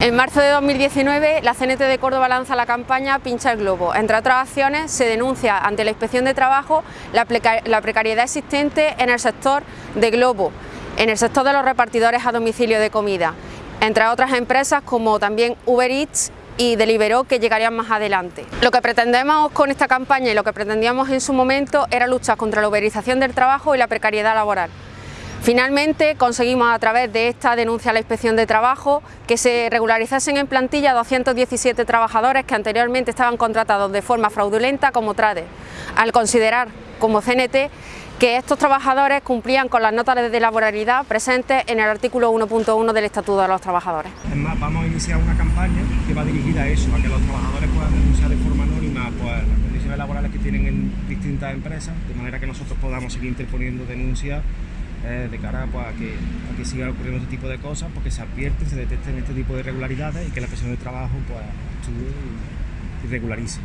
En marzo de 2019, la CNT de Córdoba lanza la campaña Pincha el Globo. Entre otras acciones, se denuncia ante la Inspección de Trabajo la, precariedad existente en el sector de Globo, en el sector de los repartidores a domicilio de comida, entre otras empresas como también Uber Eats y Deliveroo que llegarían más adelante. Lo que pretendemos con esta campaña y lo que pretendíamos en su momento era luchar contra la uberización del trabajo y la precariedad laboral. Finalmente conseguimos a través de esta denuncia a la Inspección de Trabajo que se regularizasen en plantilla 217 trabajadores que anteriormente estaban contratados de forma fraudulenta como trades, al considerar como CNT que estos trabajadores cumplían con las notas de laboralidad presentes en el artículo 1.1 del Estatuto de los Trabajadores. Es más, vamos a iniciar una campaña que va dirigida a eso, a que los trabajadores puedan denunciar de forma anónima pues, las condiciones laborales que tienen en distintas empresas, de manera que nosotros podamos seguir interponiendo denuncias eh, de cara pues, a, que, a que siga ocurriendo este tipo de cosas, porque se advierte, se detecten este tipo de irregularidades y que la presión de trabajo pues, actúe y regularice.